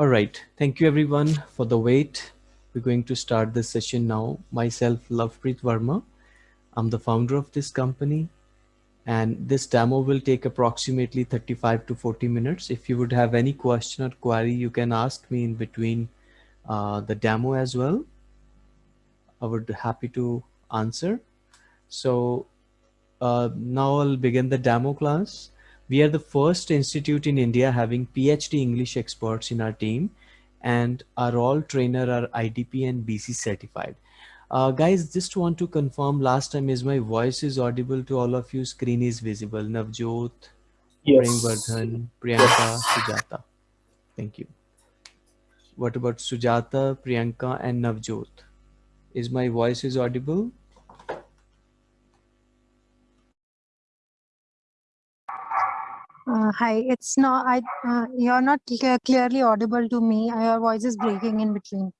All right. Thank you everyone for the wait. We're going to start this session now. Myself, Lovepreet Verma. I'm the founder of this company and this demo will take approximately 35 to 40 minutes. If you would have any question or query, you can ask me in between uh, the demo as well. I would be happy to answer. So uh, now I'll begin the demo class. We are the first institute in India having PhD English experts in our team and our all trainer are IDP and BC certified. Uh, guys, just want to confirm last time is my voice is audible to all of you. Screen is visible. Navjot, yes. Premvardhan, Priyanka, yes. Sujata. Thank you. What about Sujata, Priyanka and Navjot? Is my voice is audible? Uh, hi, it's not, I, uh, you're not clear, clearly audible to me. Your voice is breaking in between.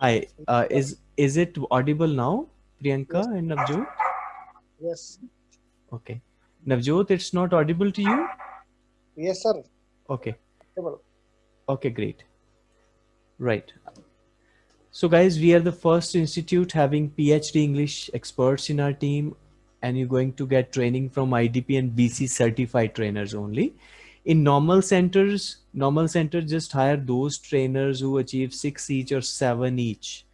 Hi, uh, is, is it audible now, Priyanka yes. and Navjot? Yes. Okay. Navjot, it's not audible to you? Yes, sir. Okay. Okay, great. Right. So guys, we are the first institute having PhD English experts in our team and you're going to get training from IDP and BC certified trainers only. In normal centers, normal centers just hire those trainers who achieve six each or seven each.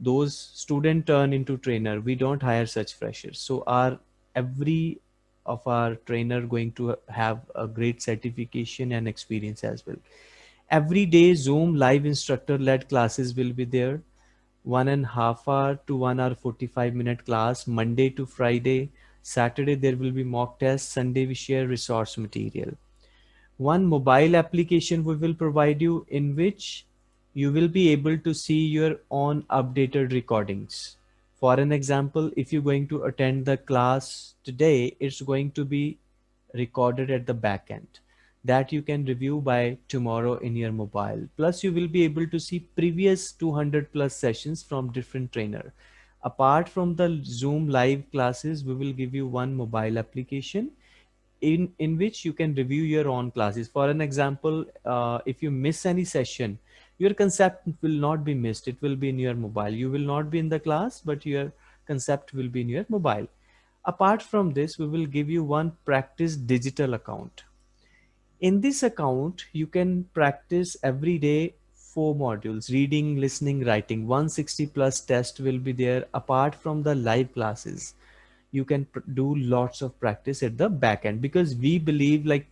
Those student turn into trainer. We don't hire such freshers. So our every of our trainer going to have a great certification and experience as well. Every day Zoom live instructor led classes will be there one and half hour to one hour 45 minute class monday to friday. Saturday there will be mock tests sunday we share resource material. One mobile application we will provide you in which you will be able to see your own updated recordings. For an example if you're going to attend the class today it's going to be recorded at the back end that you can review by tomorrow in your mobile. Plus you will be able to see previous 200 plus sessions from different trainer. Apart from the Zoom live classes, we will give you one mobile application in, in which you can review your own classes. For an example, uh, if you miss any session, your concept will not be missed. It will be in your mobile. You will not be in the class, but your concept will be in your mobile. Apart from this, we will give you one practice digital account in this account, you can practice every day four modules, reading, listening, writing, 160 plus test will be there. Apart from the live classes, you can do lots of practice at the back end because we believe like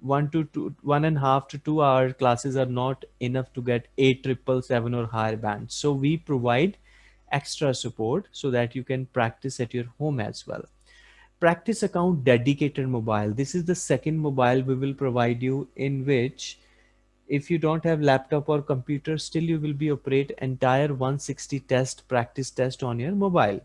one to two, one and a half to two hour classes are not enough to get a triple seven or higher bands. So we provide extra support so that you can practice at your home as well practice account dedicated mobile. This is the second mobile we will provide you in which if you don't have laptop or computer, still you will be operate entire 160 test practice test on your mobile.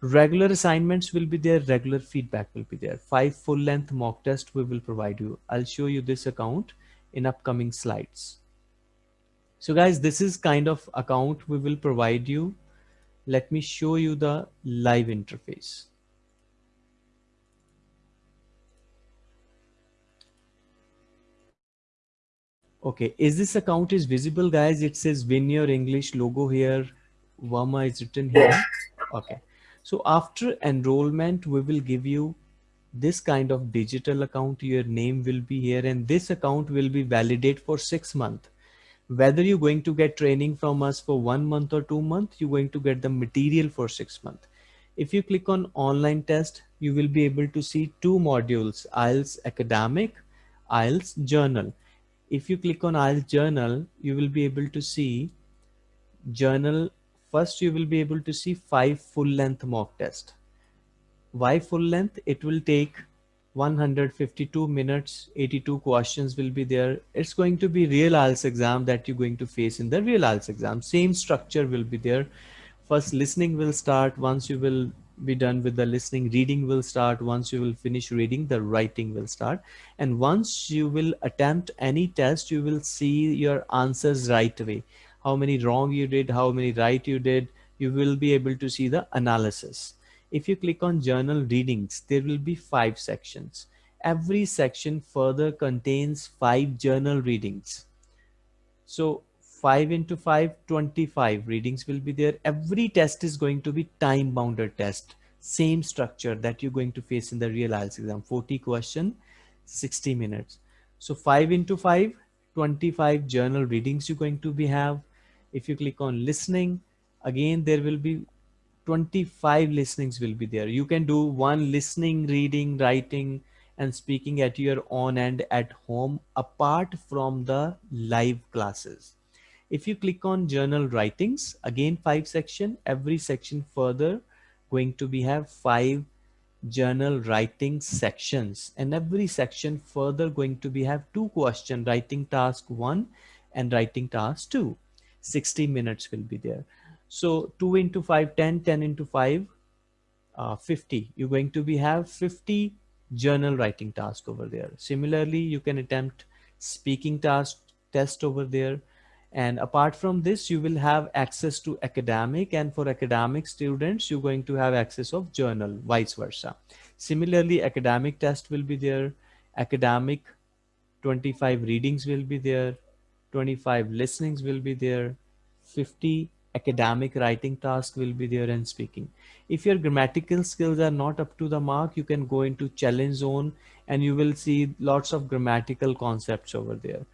Regular assignments will be there. Regular feedback will be there. Five full length mock test we will provide you. I'll show you this account in upcoming slides. So guys, this is kind of account we will provide you. Let me show you the live interface. Okay, is this account is visible guys? It says win your English logo here. Vama is written here. Okay. So after enrollment, we will give you this kind of digital account. Your name will be here and this account will be validate for six months. Whether you're going to get training from us for one month or two months, you're going to get the material for six months. If you click on online test, you will be able to see two modules, IELTS academic, IELTS general if you click on IELTS general, you will be able to see general. First, you will be able to see five full length mock test. Why full length? It will take 152 minutes, 82 questions will be there. It's going to be real IELTS exam that you're going to face in the real IELTS exam. Same structure will be there. First listening will start once you will be done with the listening reading will start. Once you will finish reading the writing will start. And once you will attempt any test you will see your answers right away. How many wrong you did how many right you did you will be able to see the analysis. If you click on general readings there will be five sections. Every section further contains five journal readings. So 5 into 5, 25 readings will be there. Every test is going to be time bounded test. Same structure that you're going to face in the real IELTS exam. 40 question, 60 minutes. So 5 into 5, 25 general readings you're going to be have. If you click on listening, again, there will be 25 listenings will be there. You can do one listening, reading, writing, and speaking at your own and at home apart from the live classes. If you click on general writings, again five section, every section further going to be have five general writing sections and every section further going to be have two question writing task one and writing task two 60 minutes will be there so 2 into 5 10 10 into 5 uh, 50 you're going to be have 50 general writing task over there. Similarly, you can attempt speaking task test over there. And apart from this, you will have access to academic and for academic students, you're going to have access of general, vice versa. Similarly, academic test will be there. Academic 25 readings will be there. 25 listenings will be there. 50 academic writing task will be there and speaking. If your grammatical skills are not up to the mark, you can go into challenge zone and you will see lots of grammatical concepts over there.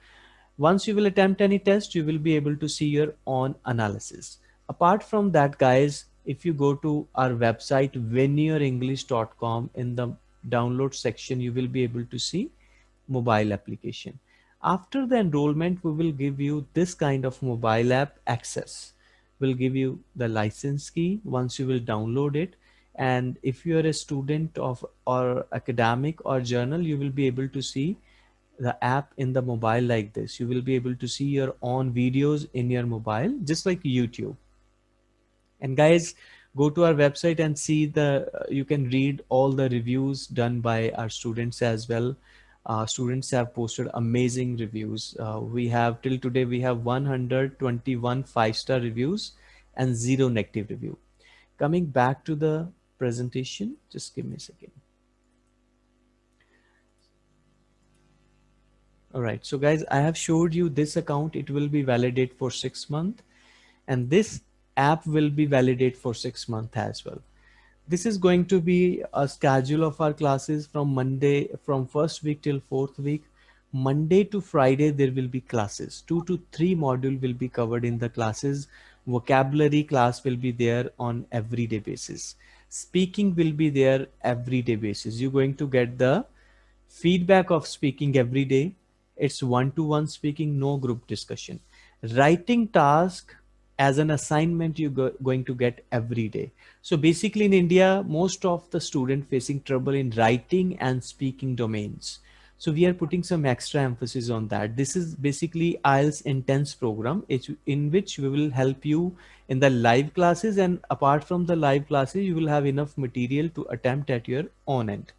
Once you will attempt any test, you will be able to see your own analysis. Apart from that, guys, if you go to our website, winyourenglish.com in the download section, you will be able to see mobile application. After the enrollment, we will give you this kind of mobile app access We'll give you the license key once you will download it and if you are a student of or academic or general you will be able to see the app in the mobile like this you will be able to see your own videos in your mobile just like youtube and guys go to our website and see the you can read all the reviews done by our students as well uh, students have posted amazing reviews. Uh, we have till today, we have 121 five-star reviews and zero negative review. Coming back to the presentation, just give me a second. All right, so guys, I have showed you this account. It will be validate for six months and this app will be validate for six months as well this is going to be a schedule of our classes from Monday, from first week till fourth week. Monday to Friday, there will be classes. Two to three module will be covered in the classes. Vocabulary class will be there on everyday basis. Speaking will be there everyday basis. You're going to get the feedback of speaking every day. It's one-to-one -one speaking, no group discussion. Writing task as an assignment you're go going to get every day. So basically in India, most of the student facing trouble in writing and speaking domains. So we are putting some extra emphasis on that. This is basically IELTS intense program in which we will help you in the live classes and apart from the live classes, you will have enough material to attempt at your own end.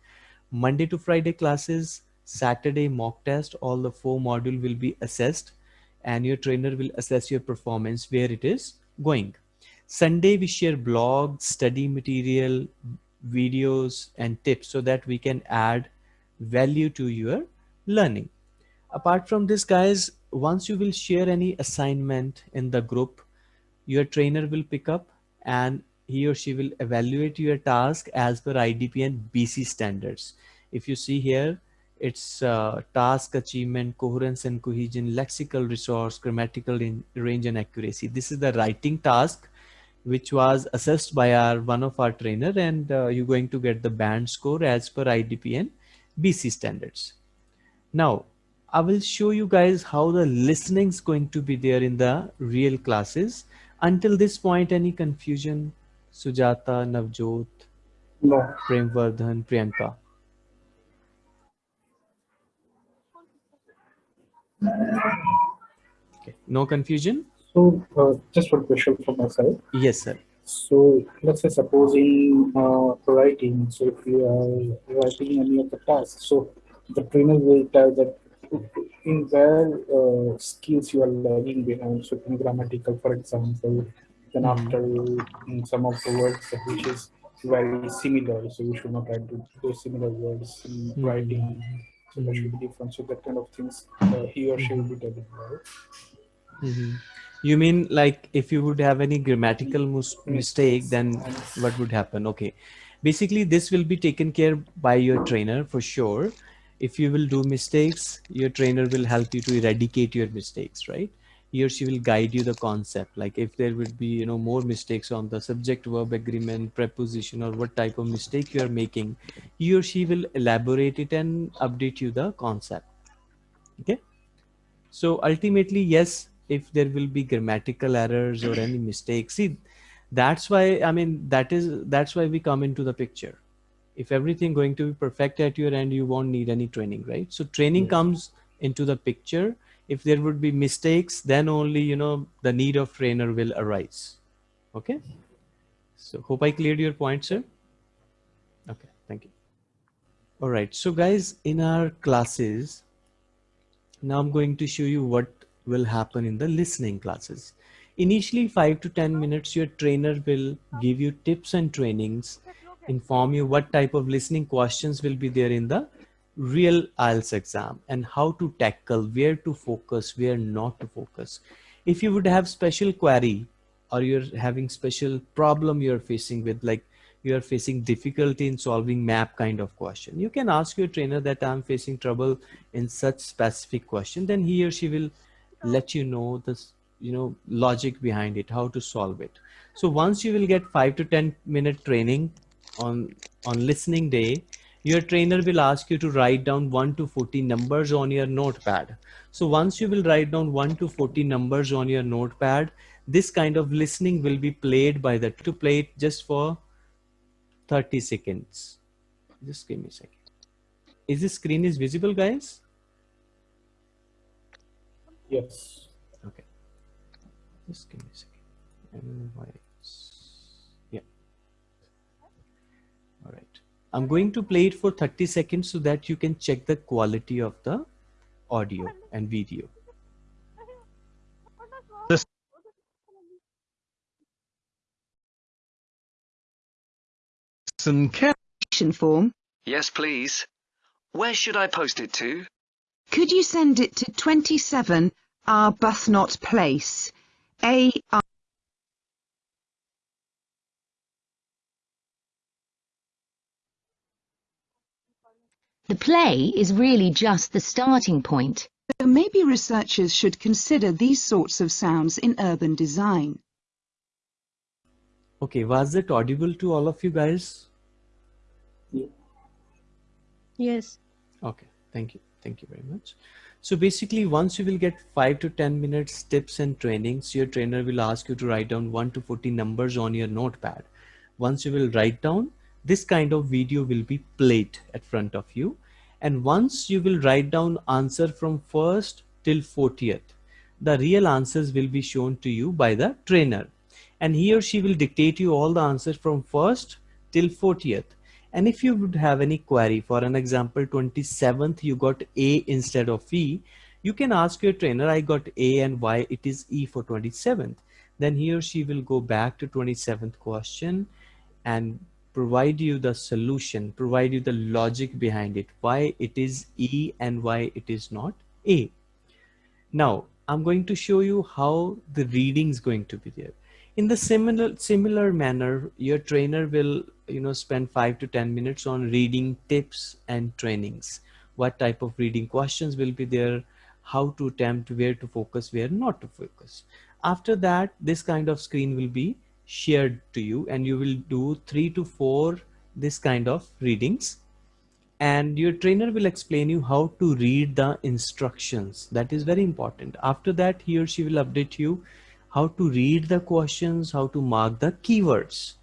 Monday to Friday classes, Saturday mock test, all the four module will be assessed and your trainer will assess your performance where it is going. Sunday, we share blogs, study material, videos, and tips so that we can add value to your learning. Apart from this, guys, once you will share any assignment in the group, your trainer will pick up and he or she will evaluate your task as per IDP and BC standards. If you see here, it's uh, task achievement, coherence and cohesion, lexical resource, grammatical range and accuracy. This is the writing task which was assessed by our one of our trainer and uh, you're going to get the band score as per IDP and BC standards. Now, I will show you guys how the listening is going to be there in the real classes. Until this point, any confusion? Sujata, Navjot, No. Premvardhan, Priyanka. Okay, no confusion? So, uh, just one question from my side. Yes, sir. So, let's say suppose in uh, writing, so if you are writing any of the tasks, so the trainer will tell that in where uh, skills you are lagging behind. So, in grammatical, for example, then Mhm. after in some of the words which is very similar. So you should not add those similar words in Hmm. writing. So there should be difference. So that kind of things uh, he or she will be telling. Right? Mhm. You mean like if you would have any grammatical mistake, then what would happen? Okay. Basically, this will be taken care by your trainer for sure. If you will do mistakes, your trainer will help you to eradicate your mistakes, right? He or she will guide you the concept. Like if there would be, you know, more mistakes on the subject verb agreement, preposition, or what type of mistake you are making, he or she will elaborate it and update you the concept. Okay. So ultimately, yes, if there will be grammatical errors or any mistakes, see, that's why, I mean, that is, that's why we come into the picture. If everything going to be perfect at your end, you won't need any training, right? So training Yes. comes into the picture. If there would be mistakes, then only, you know, the need of trainer will arise. Okay. So hope I cleared your point, sir. Okay. Thank you. All right. So guys, in our classes, now I'm going to show you what will happen in the listening classes. Initially, five to 10 minutes, your trainer will give you tips and trainings, inform you what type of listening questions will be there in the real IELTS exam and how to tackle, where to focus, where not to focus. If you would have special query or you're having special problem you're facing with like you are facing difficulty in solving map kind of question you can ask your trainer that i'm facing trouble in such specific question then he or she will let you know this you know logic behind it how to solve it so once you will get 5 to 10 minute training on on listening day your trainer will ask you to write down 1 to 40 numbers on your notepad. So once you will write down 1 to 40 numbers on your notepad this kind of listening will be played by the to play it just for 30 seconds. Just give me a second. Is this screen is visible guys? Yes. okay. Just give me a second i'm going to play it for 30 seconds so that you can check the quality of the audio and video Listen care- form, Yes, please. Where should I post it to? could you send it to 27 Arbuthnot Place, A R The play is really just the starting point. So maybe researchers should consider these sorts of sounds in urban design. okay was it audible to all of you guys Yes. Okay, thank you. Thank you very much. So basically, once you will get five to 10 minutes tips and trainings, your trainer will ask you to write down 1 to 40 numbers on your notepad. Once you will write down, this kind of video will be played at front of you. And once you will write down answer from first till 40th, the real answers will be shown to you by the trainer. And he or she will dictate you all the answers from first till 40th. And if you would have any query, for an example, 27th, you got A instead of E, you can ask your trainer, I got A and why it is E for 27th. Then he or she will go back to 27th question and provide you the solution, provide you the logic behind it, why it is E and why it is not A. Now, I'm going to show you how the reading is going to be there. In the similar similar manner, your trainer will you know spend five to ten minutes on reading tips and trainings. What type of reading questions will be there? How to attempt, where to focus, where not to focus. After that, this kind of screen will be shared to you, and you will do three to four this kind of readings. And your trainer will explain you how to read the instructions. That is very important. After that he or she will update you how to read the questions how to mark the keywords.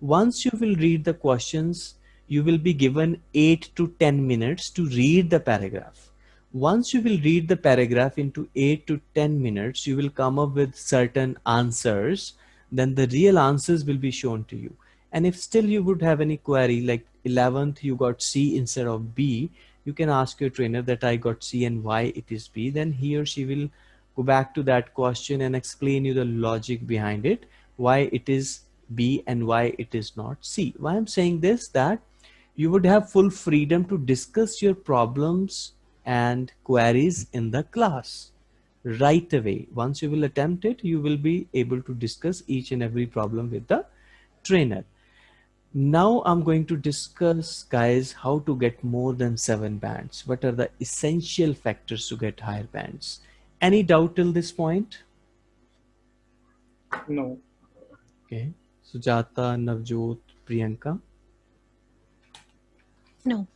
Once you will read the questions you will be given 8 to 10 minutes to read the paragraph. Once you will read the paragraph into 8 to 10 minutes you will come up with certain answers then the real answers will be shown to you and if still you would have any query like 11th you got C instead of B, you can ask your trainer that I got C and why it is B. Then he or she will go back to that question and explain you the logic behind it, why it is B and why it is not C. Why I'm saying this that you would have full freedom to discuss your problems and queries in the class right away. Once you will attempt it, you will be able to discuss each and every problem with the trainer. Now I'm going to discuss guys how to get more than seven bands. What are the essential factors to get higher bands? Any doubt till this point? No. Okay. Sujata, Navjot, Priyanka. No.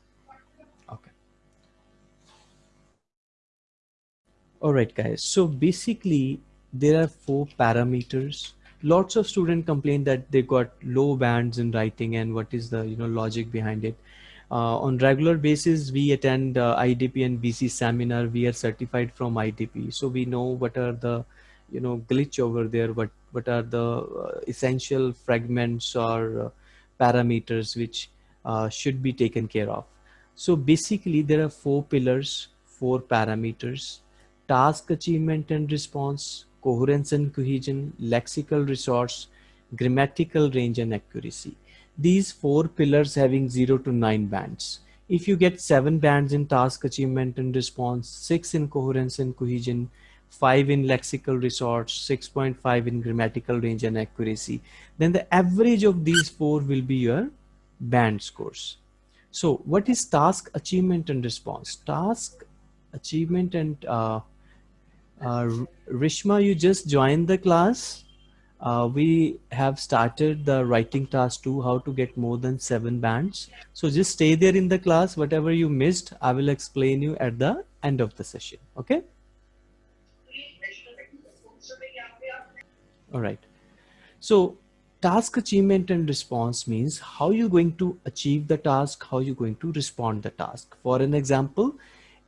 All right, guys. So basically there are four parameters. Lots of students complain that they got low bands in writing and what is the you know logic behind it. Uh, on regular basis, we attend uh, IDP and BC seminar. We are certified from IDP. So we know what are the you know glitch over there what what are the uh, essential fragments or uh, parameters which uh, should be taken care of so basically there are four pillars four parameters task achievement and response coherence and cohesion lexical resource grammatical range and accuracy these four pillars having 0 to 9 bands if you get seven bands in task achievement and response six in coherence and cohesion 5 in lexical resource, 6.5 in grammatical range and accuracy, then the average of these four will be your band scores. So what is task achievement and response? Task achievement and uh, uh, Rishma, you just joined the class. Uh, we have started the writing task two, how to get more than seven bands. So just stay there in the class. Whatever you missed, I will explain you at the end of the session. Okay. All right. So task achievement and response means how you're going to achieve the task, how you're going to respond the task. For an example,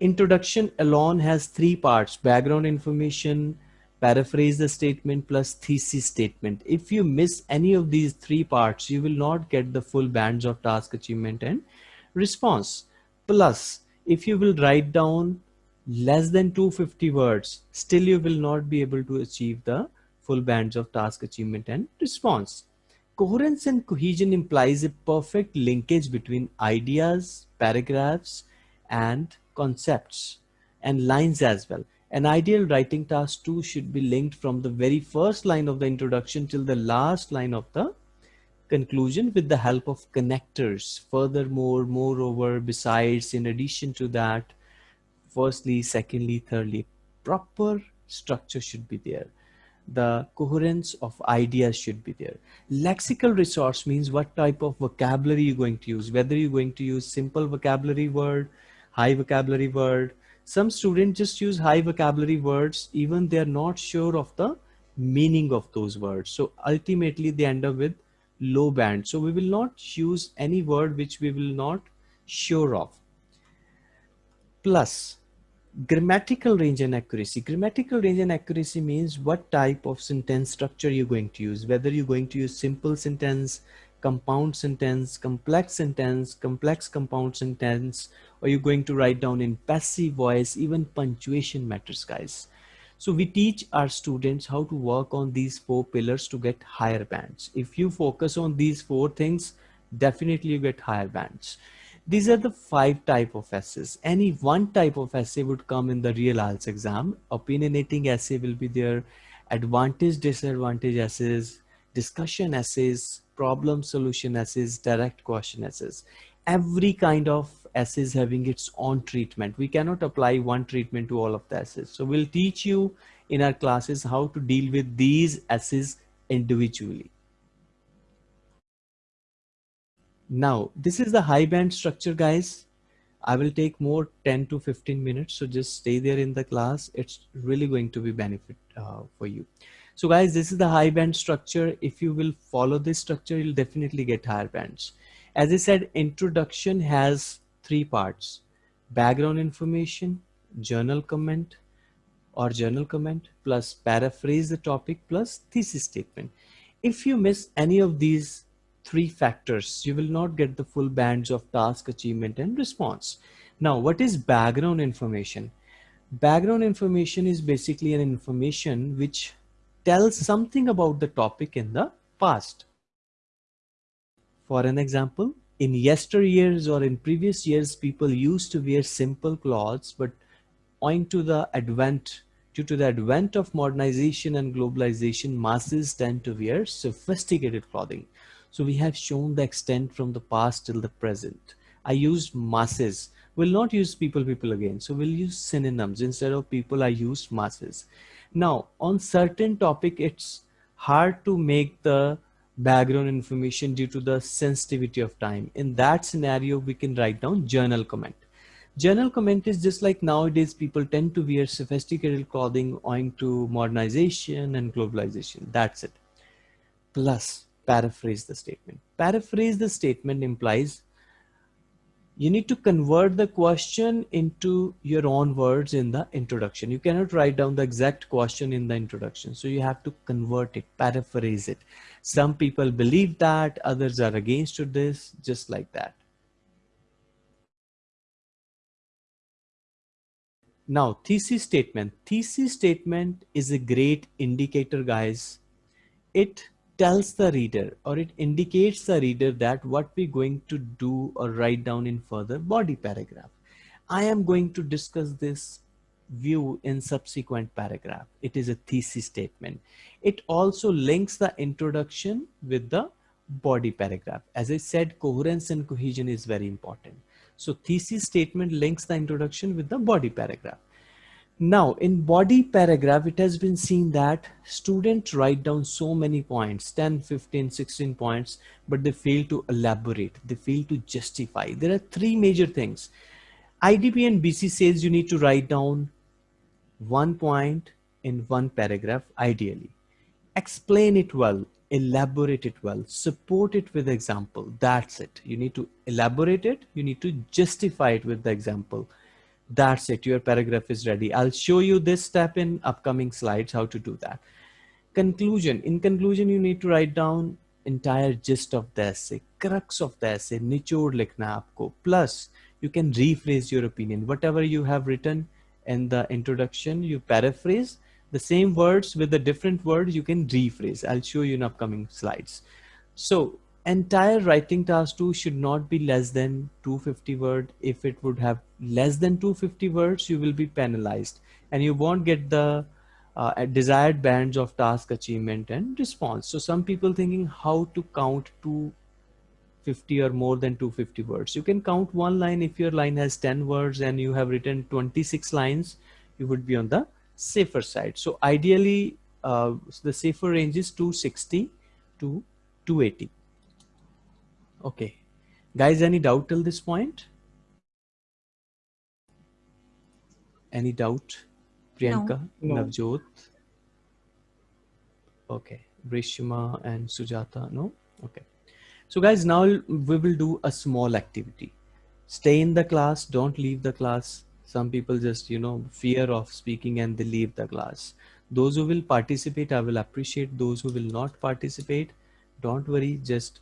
introduction alone has three parts, background information, paraphrase the statement plus thesis statement. If you miss any of these three parts, you will not get the full bands of task achievement and response. Plus, if you will write down less than 250 words, still you will not be able to achieve the full bands of task achievement and response. Coherence and cohesion implies a perfect linkage between ideas, paragraphs, and concepts and lines as well. An ideal writing task too should be linked from the very first line of the introduction till the last line of the conclusion with the help of connectors. Furthermore, moreover, besides, in addition to that, firstly, secondly, thirdly, proper structure should be there the coherence of ideas should be there. Lexical resource means what type of vocabulary you're going to use, whether you're going to use simple vocabulary word, high vocabulary word. Some students just use high vocabulary words, even they're not sure of the meaning of those words. So ultimately they end up with low band. So we will not use any word which we will not sure of. Plus grammatical range and accuracy grammatical range and accuracy means what type of sentence structure you're going to use whether you're going to use simple sentence compound sentence complex sentence complex compound sentence or you're going to write down in passive voice even punctuation matters guys so we teach our students how to work on these four pillars to get higher bands if you focus on these four things definitely you get higher bands these are the five type of essays. Any one type of essay would come in the real IELTS exam. Opinionating essay will be there. Advantage, disadvantage essays, discussion essays, problem solution essays, direct question essays. Every kind of essays having its own treatment. We cannot apply one treatment to all of the essays. So we'll teach you in our classes how to deal with these essays individually. Now, this is the high band structure, guys. I will take more 10 to 15 minutes. So just stay there in the class. It's really going to be benefit uh, for you. So guys, this is the high band structure. If you will follow this structure, you'll definitely get higher bands. As I said, introduction has three parts, background information, general comment or general comment plus paraphrase the topic plus thesis statement. If you miss any of these three factors, you will not get the full bands of task achievement and response. Now, what is background information? Background information is basically an information which tells something about the topic in the past. For an example, in yesteryears or in previous years, people used to wear simple clothes, but owing to the advent, due to the advent of modernization and globalization, masses tend to wear sophisticated clothing. So we have shown the extent from the past till the present. I used masses. We'll not use people, people again. So we'll use synonyms. Instead of people, I used masses. Now, on certain topic, it's hard to make the background information due to the sensitivity of time. In that scenario, we can write down general comment. General comment is just like nowadays people tend to wear sophisticated clothing owing to modernization and globalization. That's it. Plus, paraphrase the statement. Paraphrase the statement implies you need to convert the question into your own words in the introduction. You cannot write down the exact question in the introduction. So you have to convert it, paraphrase it. Some people believe that, others are against this, just like that. Now, thesis statement. Thesis statement is a great indicator, guys. It tells the reader or it indicates the reader that what we're going to do or write down in further body paragraph. I am going to discuss this view in subsequent paragraph. It is a thesis statement. It also links the introduction with the body paragraph. As I said, coherence and cohesion is very important. So thesis statement links the introduction with the body paragraph. Now in body paragraph, it has been seen that students write down so many points, 10, 15, 16 points, but they fail to elaborate. They fail to justify. There are three major things. IDP and BC says you need to write down one point in one paragraph, ideally. Explain it well, elaborate it well, support it with example. That's it. You need to elaborate it. You need to justify it with the example that's it. Your paragraph is ready. I'll show you this step in upcoming slides how to do that. Conclusion. In conclusion you need to write down entire gist of the essay crux of the essay nichod likhna aapko. Plus you can rephrase your opinion. Whatever you have written in the introduction you paraphrase. The same words with a different word you can rephrase. I'll show you in upcoming slides. So entire writing task 2 should not be less than 250 word. If it would have less than 250 words you will be penalized. And you won't get the uh, desired bands of task achievement and response. So some people thinking how to count 250 or more than 250 words. You can count one line. If your line has 10 words and you have written 26 lines you would be on the safer side. So ideally uh, the safer range is 260 to 280 Okay. Guys, any doubt till this point? Any doubt? Priyanka, No. Navjot? Okay. Rishma and Sujata, no? Okay. So guys, now we will do a small activity. Stay in the class, don't leave the class. Some people just, you know, fear of speaking and they leave the class. Those who will participate, I will appreciate. Those who will not participate, don't worry, just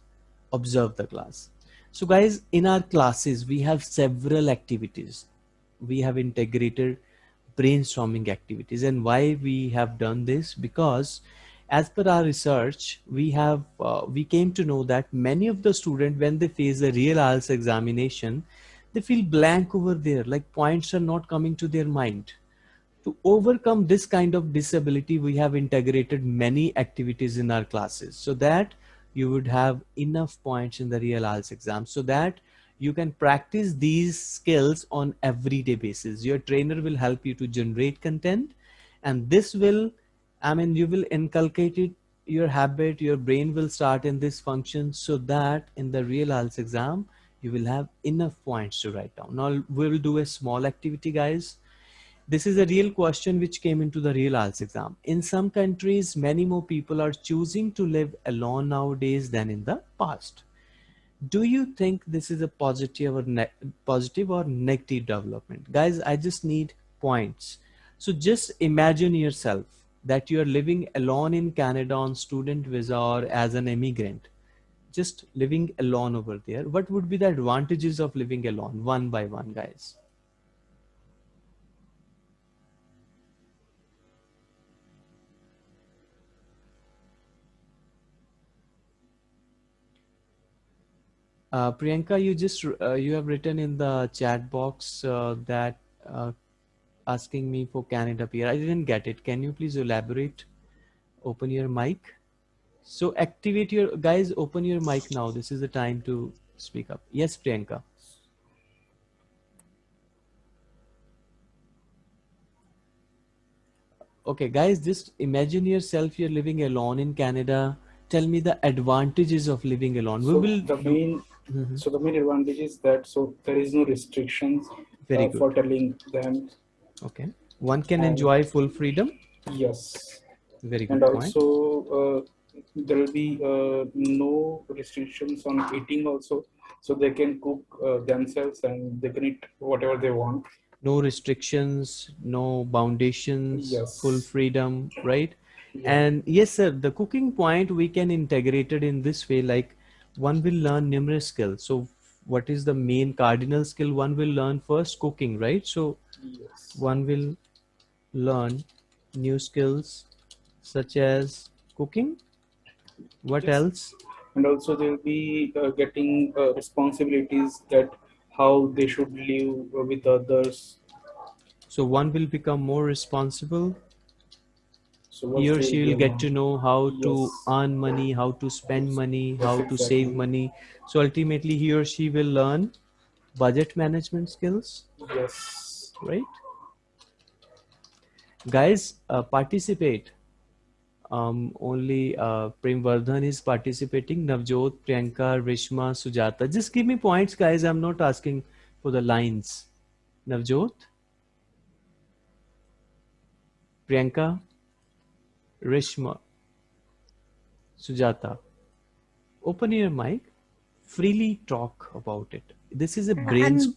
observe the class. So guys, in our classes, we have several activities. We have integrated brainstorming activities and why we have done this because as per our research, we have uh, we came to know that many of the students when they face the real IELTS examination, they feel blank over there, like points are not coming to their mind. To overcome this kind of disability, we have integrated many activities in our classes so that you would have enough points in the real IELTS exam so that you can practice these skills on everyday basis. Your trainer will help you to generate content and this will, I mean, you will inculcate it, your habit, your brain will start in this function so that in the real IELTS exam, you will have enough points to write down. Now we will do a small activity guys. This is a real question which came into the real IELTS exam. In some countries, many more people are choosing to live alone nowadays than in the past. Do you think this is a positive or positive or negative development? Guys, I just need points. So just imagine yourself that you are living alone in Canada on student visa or as an immigrant, just living alone over there. What would be the advantages of living alone one by one, guys? Uh, Priyanka, you just uh, you have written in the chat box uh, that uh, asking me for Canada PR. I didn't get it. Can you please elaborate? Open your mic. So activate your guys. Open your mic now. This is the time to speak up. Yes, Priyanka. Okay, guys, just imagine yourself you're living alone in Canada. Tell me the advantages of living alone. So we will the do- Mhm. so the main advantage is that so there is no restrictions uh, for telling them Okay. One can And- enjoy full freedom. yes Very good and also uh, there will be uh, no restrictions on eating also so they can cook uh, themselves and they can eat whatever they want No restrictions, no foundations, Yes. full freedom, right? Yeah. And yes, sir, the cooking point we can integrate it in this way, like one will learn numerous skills. So what is the main cardinal skill one will learn first? Cooking, right? So yes one will learn new skills such as cooking. What Yes. else? and also they'll be uh, getting uh, responsibilities that how they should live with others So one will become more responsible. So He or she will get to know how to earn money, how to spend money, Yes, how to save money. So ultimately, he or she will learn budget management skills, yes right? Guys, uh, participate. Um, only uh, Prem Vardhan is participating. Navjot, Priyanka, Rishma, Sujata. Just give me points, guys. I'm not asking for the lines. Navjot, Priyanka, Rishma, Sujata. Open your mic. Freely talk about it. This is a brains.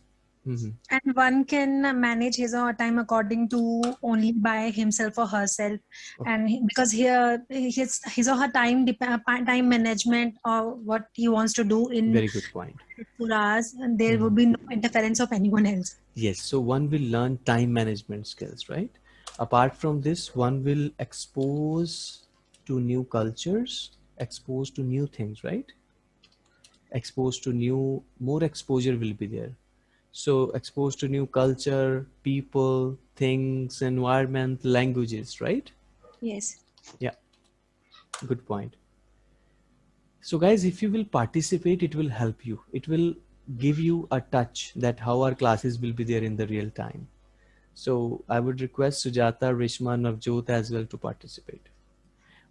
Mhm. And one can manage his or her time according to only by himself or herself, and he- because here his his or her time uh, time management or what he wants to do in Very good point. four hours, and there would be no interference of anyone else. Yes, so one will learn time management skills, right? Apart from this, one will expose to new cultures, expose to new things, right? Exposed to new, more exposure will be there. So exposed to new culture, people, things, environment, languages, right? Yes. Yeah. Good point. So guys, if you will participate, it will help you. It will give you a touch that how our classes will be there in the real time. So I would request Sujata, Rishma, Navjot as well to participate.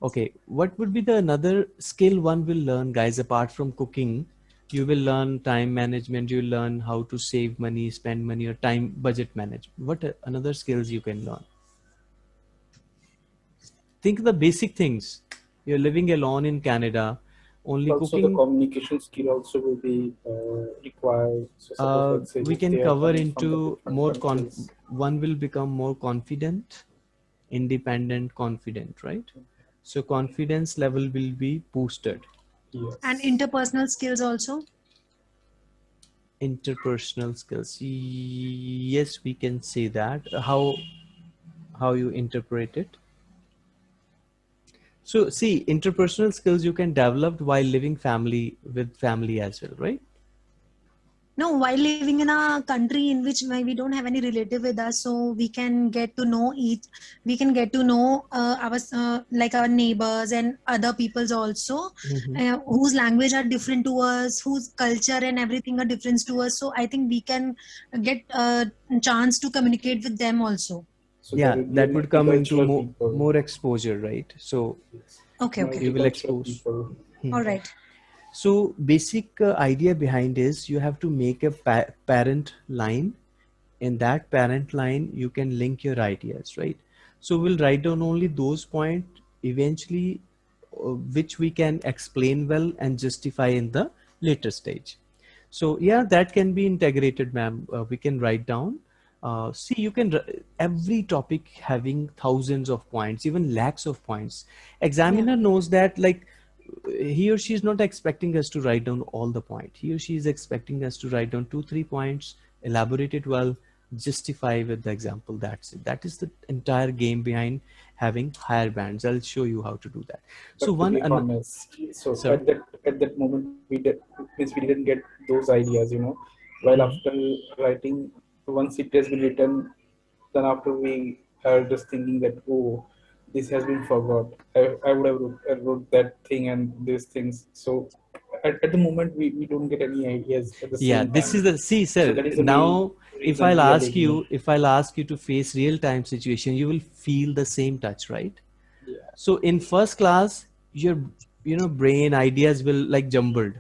Okay, what would be the another skill one will learn, guys, apart from cooking? You will learn time management, you will learn how to save money, spend money, or time budget management. What are another skills you can learn? Think the basic things. You're living alone in Canada, only also cooking. the communication skill also will be uh, required so Uh, we can cover coming from the into more con one will become more confident independent confident right? So confidence level will be boosted. Yes. And interpersonal skills also. interpersonal skills. Yes we can say that. How how you interpret it? So see interpersonal skills you can develop while living family with family as well right No, while living in a country in which we don't have any relative with us, so we can get to know each. We can get to know uh, our uh, like our neighbors and other peoples also, Mhm. uh, whose language are different to us, whose culture and everything are different to us. So I think we can get a chance to communicate with them also. So yeah there will be that would come into more, more exposure right so Okay, okay, You will expose. Hmm. all right. So basic uh, idea behind is you have to make a pa- parent line. In that parent line, you can link your ideas, right? So we'll write down only those points eventually, uh, which we can explain well and justify in the later stage. So yeah, that can be integrated, ma'am. Uh, we can write down. Uh, see, you can every topic having thousands of points, even lakhs of points. Examiner knows that like he or she is not expecting us to write down all the point he or she is expecting us to write down two three points elaborate it well justify with the example that's it that is the entire game behind having higher bands. I'll show you how to do that. But So one, honest, so Sir. at that at that moment we did means we didn't get those ideas, you know. While Mhm. after writing, once it has been written, then after we are just thinking that oh, this has been forgot. I, I would have wrote, I wrote that thing and these things. So at, at the moment we, we don't get any ideas yeah, this time. is the see, sir. the now, if I'll ask you, if I'll ask you to face real-time situation, you will feel the same touch, right? Yeah. So in first class, your you know brain ideas will like jumbled.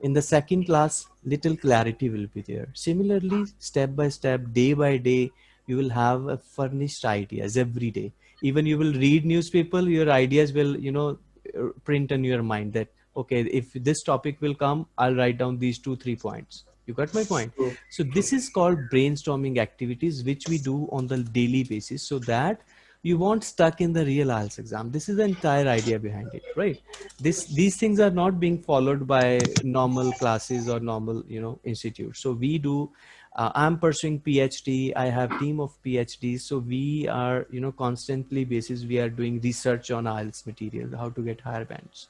In the second class, little clarity will be there. Similarly, step by step, day by day, you will have a furnished ideas every day. Even you will read newspaper, your ideas will you know uh, print in your mind that okay, if this topic will come, I'll write down these two three points. You got my point? So this is called brainstorming activities, which we do on the daily basis so that you won't stuck in the real IELTS exam. This is the entire idea behind it, right? This, these things are not being followed by normal classes or normal, you know, institutes. So we do, uh, I'm pursuing PhD. I have team of PhDs. So we are, you know, constantly basis, we are doing research on IELTS material, how to get higher bands.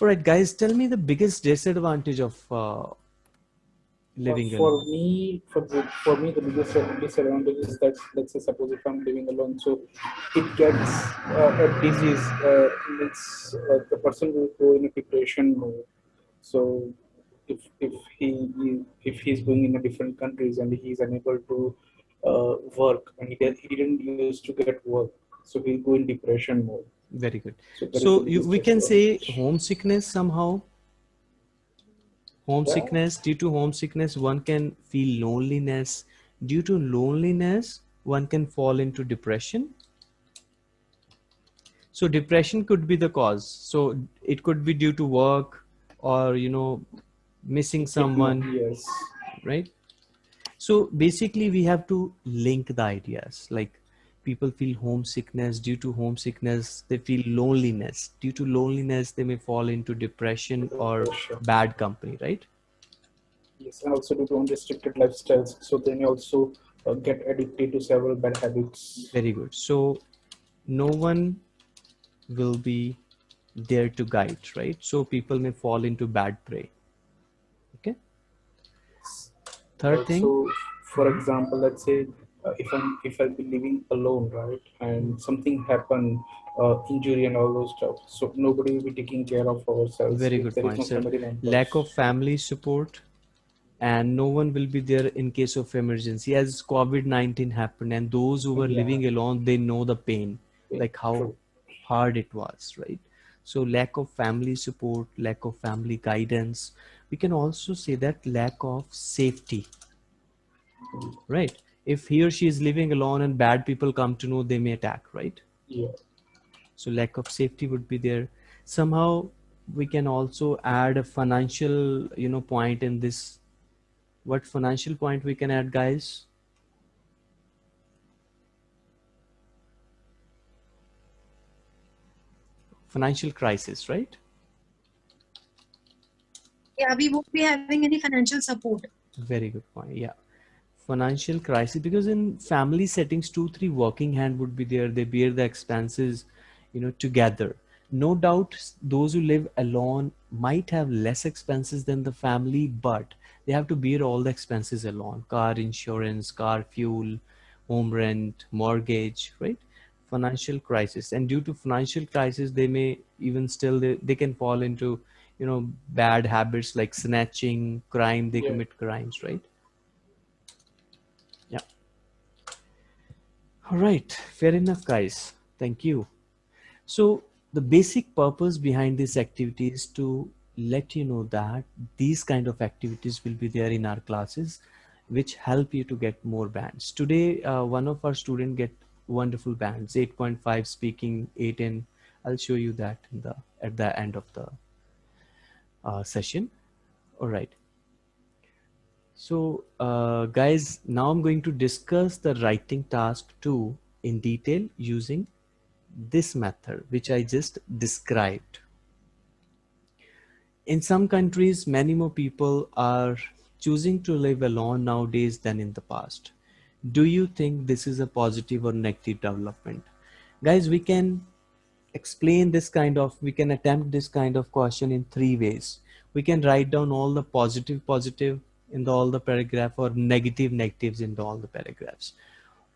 All right, guys, tell me the biggest disadvantage of uh, living for alone. me for the, for me the biggest disadvantage is that let's say suppose if i'm living alone so it gets uh, a disease uh, it's uh, the person will go in a depression mode so if if he if he's going in a different countries and he's unable to uh, work and he, did, he didn't used to get work so he'll go in depression mode Very good. so, So you, we can say homesickness somehow. Homesickness, due to homesickness, one can feel loneliness. Due to loneliness, one can fall into depression. So depression could be the cause. So it could be due to work or, you know, missing someone, yes right? So basically we have to link the ideas. Like people feel homesickness. Due to homesickness they feel loneliness. Due to loneliness they may fall into depression or bad company right? Yes, and also due to unrestricted lifestyles, so they may also uh, get addicted to several bad habits. very good. So no one will be there to guide right? So people may fall into bad prey okay third thing So, for example, let's say uh, if I'm if I'll be living alone, right, and something happen, uh, injury and all those stuff, so nobody will be taking care of ourselves. Very good point, no sir. lack of family support and no one will be there in case of emergency as covid-19 happened and those who were Yeah. living alone they know the pain Yeah, like how true. hard it was right so lack of family support lack of family guidance we can also say that lack of safety right? If he or she is living alone and bad people come to know they may attack right? Yeah. so lack of safety would be there. Somehow we can also add a financial you know point in this. What financial point we can add guys? Financial crisis right Yeah, we won't be having any financial support. very good point yeah. Financial crisis because in family settings two three working hand would be there. They bear the expenses you know together. No doubt those who live alone might have less expenses than the family but they have to bear all the expenses alone. Car insurance car fuel home rent mortgage right? Financial crisis. And due to financial crisis they may even still they, they can fall into you know bad habits like snatching crime they Yeah. commit crimes right? Yeah. All right. Fair enough guys. Thank you. So the basic purpose behind this activity is to let you know that these kind of activities will be there in our classes which help you to get more bands. Today uh, one of our student get wonderful bands 8.5 speaking 8 in i'll show you that in the at the end of the uh, session. All right so uh, guys now i'm going to discuss the writing task 2 in detail using this method which i just described. In some countries many more people are choosing to live alone nowadays than in the past. Do you think this is a positive or negative development? Guys, we can explain this kind of, we can attempt this kind of question in three ways. We can write down all the positive positive in the, all the paragraph or negative negatives in the, all the paragraphs.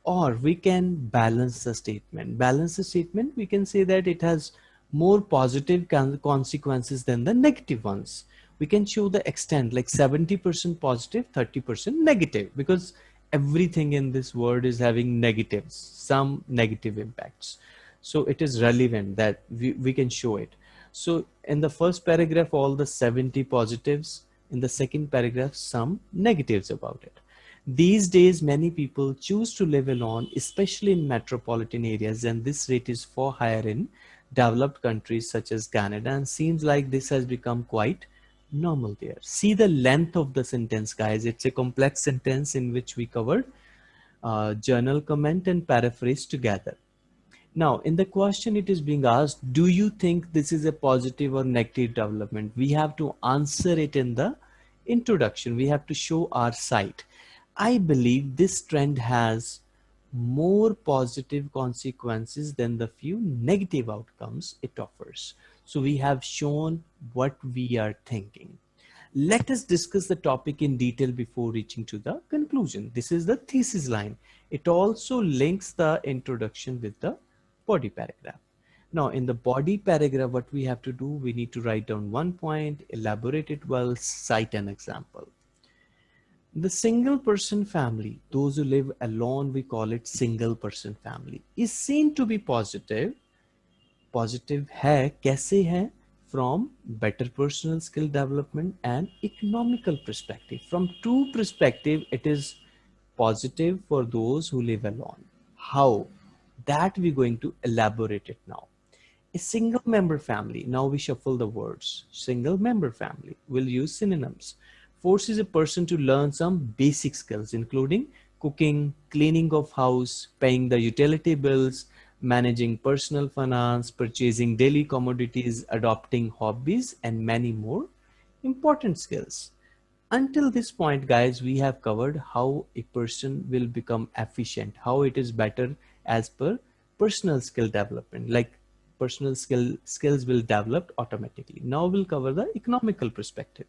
Or we can balance the statement. Balance the statement, we can say that it has more positive consequences than the negative ones. We can show the extent like 70% positive, 30% negative because everything in this world is having negatives, some negative impacts. So it is relevant that we, we can show it. So in the first paragraph, all the 70 positives, in the second paragraph, some negatives about it. These days, many people choose to live alone, especially in metropolitan areas, and this rate is far higher in developed countries such as Canada, and seems like this has become quite normal there. See the length of the sentence, guys. It's a complex sentence in which we covered uh, general comment and paraphrase together. Now, in the question it is being asked, do you think this is a positive or negative development? We have to answer it in the introduction. We have to show our side. I believe this trend has more positive consequences than the few negative outcomes it offers. So we have shown what we are thinking. Let us discuss the topic in detail before reaching to the conclusion. This is the thesis line. It also links the introduction with the body paragraph. Now in the body paragraph, what we have to do, we need to write down one point, elaborate it well, cite an example. The single person family, those who live alone, we call it single person family, is seen to be positive. Positive hai, kaise hai? From better personal skill development and economical perspective. From two perspective, it is positive for those who live alone. How? That we're going to elaborate it now. A single member family, now we shuffle the words. Single member family, we'll use synonyms. Forces a person to learn some basic skills, including cooking, cleaning of house, paying the utility bills, managing personal finance, purchasing daily commodities, adopting hobbies, and many more important skills. Until this point, guys, we have covered how a person will become efficient, how it is better as per personal skill development like personal skill skills will develop automatically. Now we'll cover the economical perspective.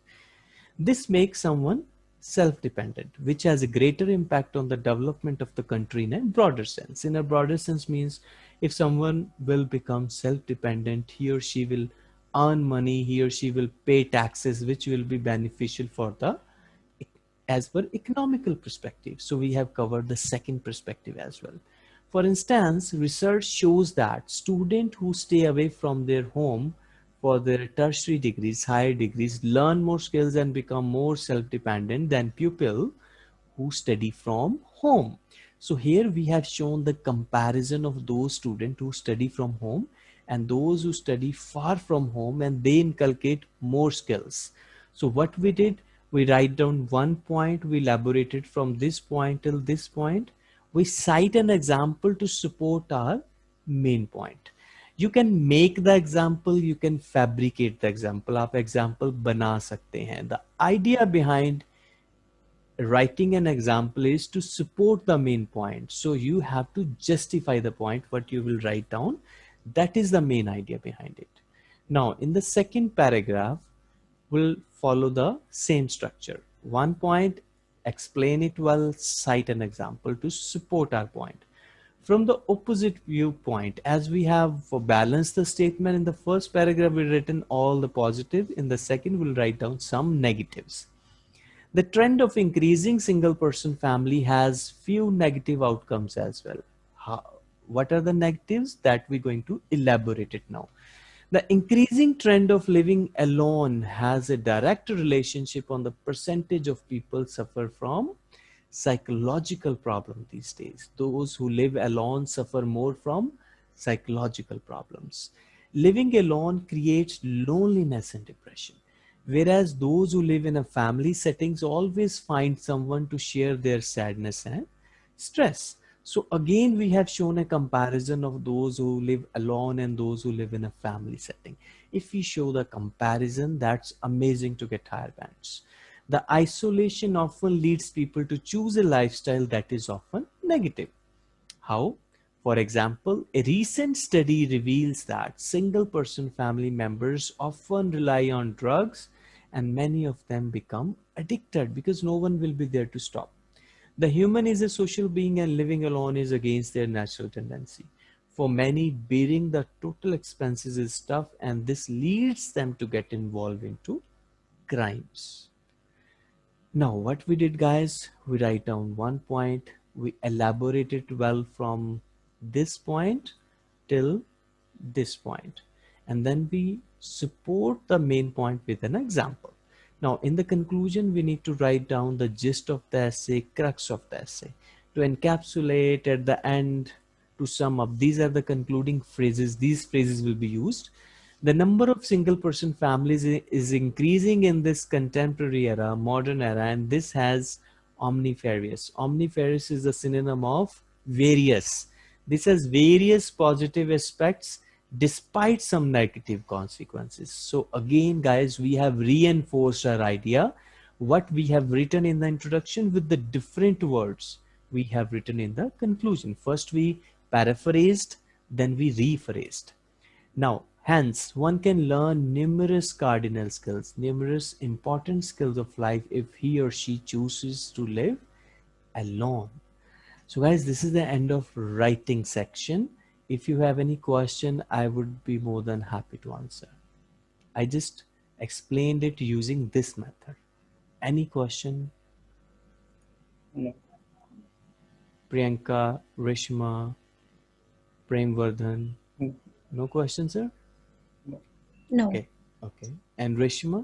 This makes someone self-dependent which has a greater impact on the development of the country in a broader sense. In a broader sense means if someone will become self-dependent he or she will earn money he or she will pay taxes which will be beneficial for the as per economical perspective. So we have covered the second perspective as well for instance, research shows that students who stay away from their home for their tertiary degrees, higher degrees, learn more skills and become more self-dependent than pupils who study from home. So here we have shown the comparison of those students who study from home and those who study far from home and they inculcate more skills. So what we did, we write down one point, we elaborated from this point till this point we cite an example to support our main point. You can make the example you can fabricate the example. aap example bana sakte hain the idea behind writing an example is to support the main point. So you have to justify the point what you will write down. That is the main idea behind it. Now in the second paragraph we'll follow the same structure. One point explain it well, cite an example to support our point. From the opposite viewpoint, as we have balanced the statement in the first paragraph, we've written all the positive. In the second, we'll write down some negatives. The trend of increasing single person family has few negative outcomes as well. How, what are the negatives that we're going to elaborate it now. The increasing trend of living alone has a direct relationship on the percentage of people suffer from psychological problem these days. Those who live alone suffer more from psychological problems. Living alone creates loneliness and depression. Whereas those who live in a family settings always find someone to share their sadness and stress. So again, we have shown a comparison of those who live alone and those who live in a family setting. If we show the comparison, that's amazing to get higher bands. The isolation often leads people to choose a lifestyle that is often negative. How? For example, a recent study reveals that single person family members often rely on drugs and many of them become addicted because no one will be there to stop. The human is a social being and living alone is against their natural tendency. For many, bearing the total expenses is tough and this leads them to get involved into crimes. Now what we did guys, we write down one point, we elaborate it well from this point till this point and then we support the main point with an example. Now in the conclusion we need to write down the gist of the essay, crux of the essay. To encapsulate at the end, to sum up, these are the concluding phrases, these phrases will be used. The number of single person families is increasing in this contemporary era, modern era, and this has omnifarious. Omnifarious is a synonym of various this has various positive aspects despite some negative consequences. So again, guys, we have reinforced our idea. What we have written in the introduction with the different words we have written in the conclusion. First we paraphrased, then we rephrased. Now, hence one can learn numerous cardinal skills, numerous important skills of life if he or she chooses to live alone. So guys, this is the end of writing section. If you have any question, I would be more than happy to answer. I just explained it using this method. Any question? No. Priyanka, Rishma, Premvardhan. No. No question, sir? No. Okay. Okay. And Rishma?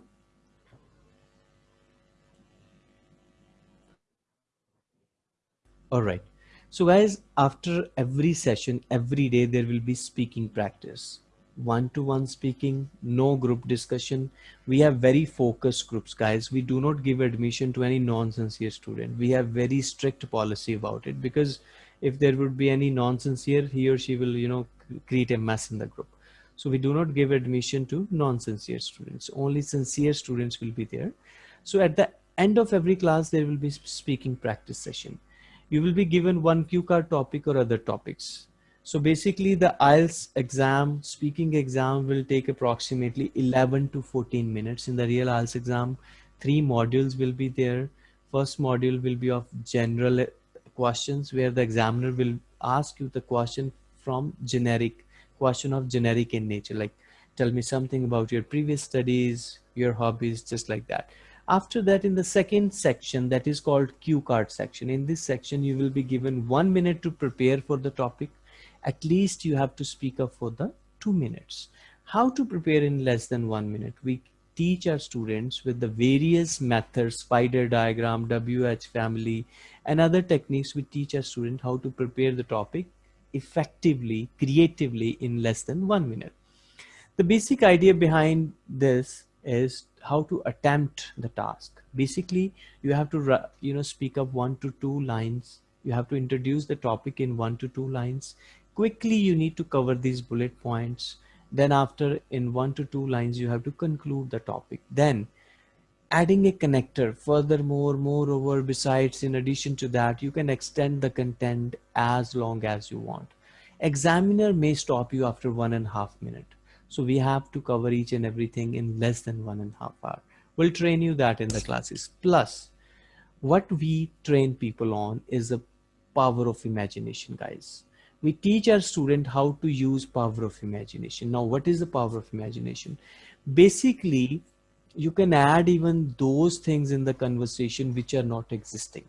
All right. So guys, after every session, every day, there will be speaking practice. One-to-one speaking, no group discussion. We have very focused groups, guys. We do not give admission to any non-sincere student. We have very strict policy about it because if there would be any non-sincere, he or she will, you know, create a mess in the group. So we do not give admission to non-sincere students. Only sincere students will be there. So at the end of every class, there will be speaking practice session you will be given one cue card topic or other topics. So basically the IELTS exam, speaking exam will take approximately 11 to 14 minutes. In the real IELTS exam, three modules will be there. First module will be of general questions where the examiner will ask you the question from generic, question of generic in nature, like tell me something about your previous studies, your hobbies, just like that. After that, in the second section that is called cue card section, in this section, you will be given one minute to prepare for the topic. At least you have to speak up for the two minutes. How to prepare in less than one minute? We teach our students with the various methods, spider diagram, WH family, and other techniques. We teach our student how to prepare the topic effectively, creatively in less than one minute. The basic idea behind this is how to attempt the task. Basically, you have to you know speak up one to two lines. You have to introduce the topic in one to two lines. Quickly, you need to cover these bullet points. Then after in one to two lines, you have to conclude the topic. Then adding a connector furthermore moreover besides in addition to that you can extend the content as long as you want examiner may stop you after one and a half minute so we have to cover each and everything in less than one and a half hour. We'll train you that in the classes. Plus, what we train people on is the power of imagination, guys. We teach our student how to use power of imagination. Now, what is the power of imagination? Basically, you can add even those things in the conversation which are not existing.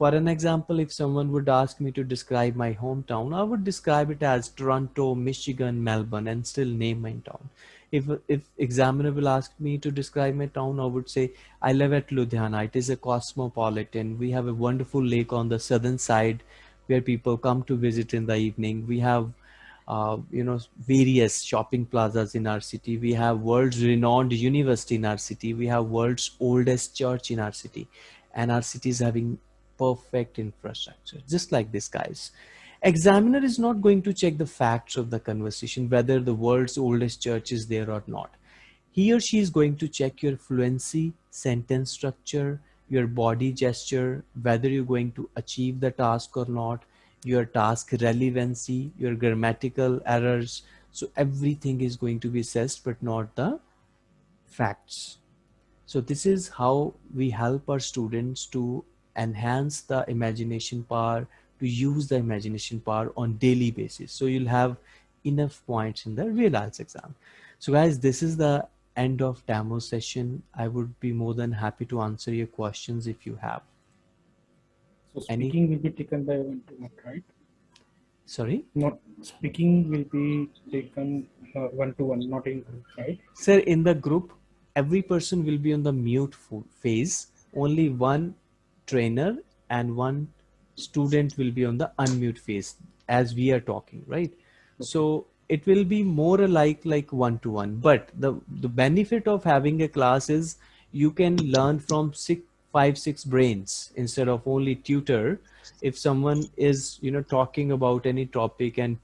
For an example, if someone would ask me to describe my hometown, I would describe it as Toronto, Michigan, Melbourne, and still name my town. If, if examiner will ask me to describe my town, I would say, I live at Ludhiana. It is a cosmopolitan. We have a wonderful lake on the southern side where people come to visit in the evening. We have uh, you know various shopping plazas in our city we have world's renowned university in our city we have world's oldest church in our city and our city is having perfect infrastructure, just like this guys. Examiner is not going to check the facts of the conversation, whether the world's oldest church is there or not. He or she is going to check your fluency, sentence structure, your body gesture, whether you're going to achieve the task or not, your task relevancy, your grammatical errors. So everything is going to be assessed, but not the facts. So this is how we help our students to enhance the imagination power, to use the imagination power on daily basis. So you'll have enough points in the real IELTS exam. So guys, this is the end of demo session. I would be more than happy to answer your questions if you have. So Any- speaking will be taken by one to one, right? Sorry? Not speaking will be taken uh, one to one, not in group, right? Sir, in the group, every person will be on the mute phase. Only one trainer and one student will be on the unmute phase as we are talking, right? So it will be more alike like one to one. But the, the benefit of having a class is you can learn from six, five, six brains instead of only tutor. If someone is, you know, talking about any topic and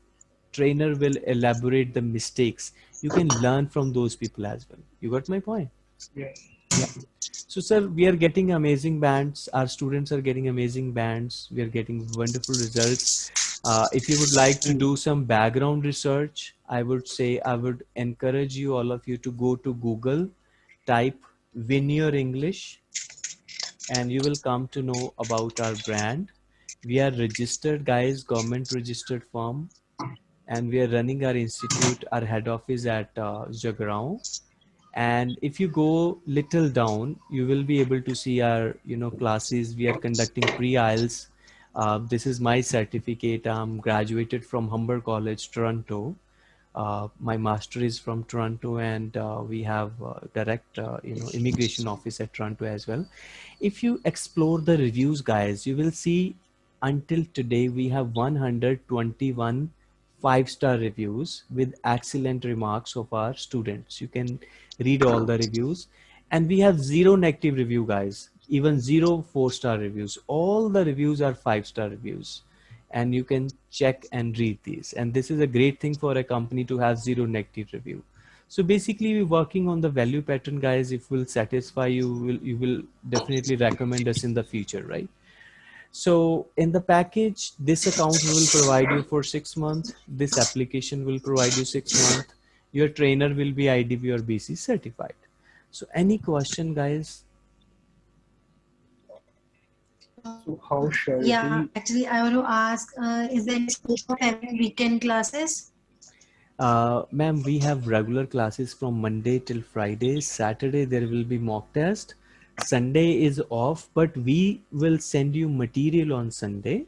trainer will elaborate the mistakes you can learn from those people as well you got my point Yeah. so sir we are getting amazing bands our students are getting amazing bands we are getting wonderful results uh, if you would like to do some background research i would say i would encourage you all of you to go to google type win your english and you will come to know about our brand we are registered guys government registered firm and we are running our institute our head office at uh. And if you go little down you will be able to see our you know classes. We are conducting pre-IELTS. Uh, this is my certificate. I'm graduated from humber college toronto. Uh, my master is from toronto and uh, we have uh, direct uh, you know immigration office at toronto as well. If you explore the reviews guys you will see until today we have 121 five star reviews with excellent remarks of our students. You can read all the reviews. And we have zero negative review guys. Even zero four star reviews. All the reviews are five star reviews. And you can check and read these. And this is a great thing for a company to have zero negative review. So basically we're working on the value pattern guys. If we'll satisfy you will you will definitely recommend us in the future right so in the package, this account will provide you for six months. This application will provide you six months. Your trainer will be IDP or BC certified. So any question guys? So how shall Yeah, we? actually, I want to ask, uh, is there any scope of having weekend classes? Uh, ma'am, we have regular classes from Monday till Friday. Saturday, there will be mock test. Sunday is off, but we will send you material on Sunday,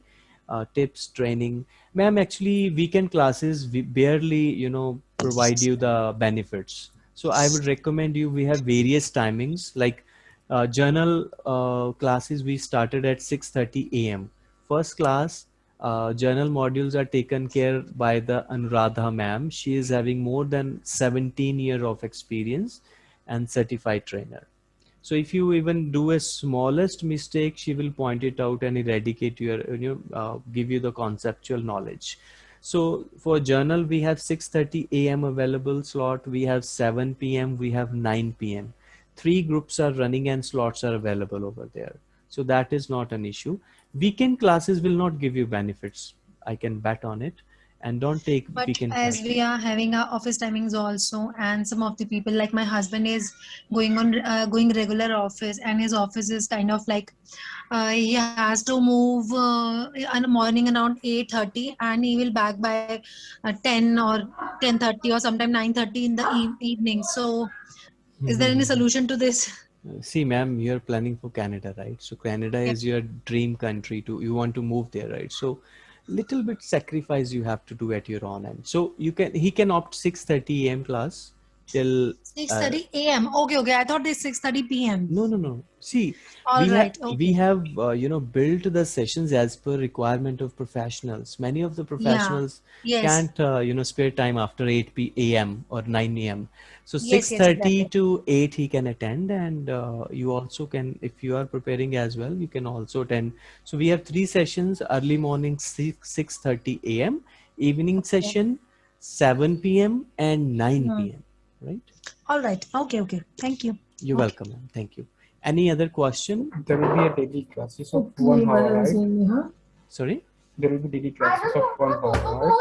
uh, tips, training. Ma'am, actually, weekend classes, we barely, you know, provide you the benefits. So I would recommend you, we have various timings like uh, general uh, classes we started at 6.30 a.m. First class, uh, general modules are taken care by the Anuradha ma'am. She is having more than 17 year of experience and certified trainer. So if you even do a smallest mistake, she will point it out and eradicate your, you know, uh, give you the conceptual knowledge. So for general, we have 6.30 a.m. available slot. We have 7 p.m. We have 9 p.m. Three groups are running and slots are available over there. So that is not an issue. Weekend classes will not give you benefits. I can bet on it. And don't take But weekend as we are having our office timings also, and some of the people, like my husband, is going on uh, going regular office, and his office is kind of like uh, he has to move uh, in the morning around eight thirty, and he will back by uh, ten or ten thirty or sometime nine thirty in the e- evening. So, is there any solution to this? See, ma'am, you're planning for Canada, right? So Canada Yeah. is your dream country to you want to move there, right? So little bit sacrifice you have to do at your own end. So you can he can opt 6:30 a.m. class till Six thirty a.m. Okay, okay. I thought it's six thirty p.m. no no no. See, All we right. have okay. we have uh, you know built the sessions as per requirement of professionals. Many of the professionals yes. can't uh, you know spare time after 8 p a.m. or 9 a.m. So 6:30 yes, exactly. to 8 he can attend, and uh, you also can if you are preparing as well, you can also attend. So we have three sessions: early morning 6 6:30 a.m., evening session 7 p.m. and 9 Hmm. p.m. Right? All right. Okay, okay. Thank you. You're Okay. welcome. ma'am. Thank you. Any other question? There will be a daily classes of one hour, right? Sorry. there will be daily classes of one hour.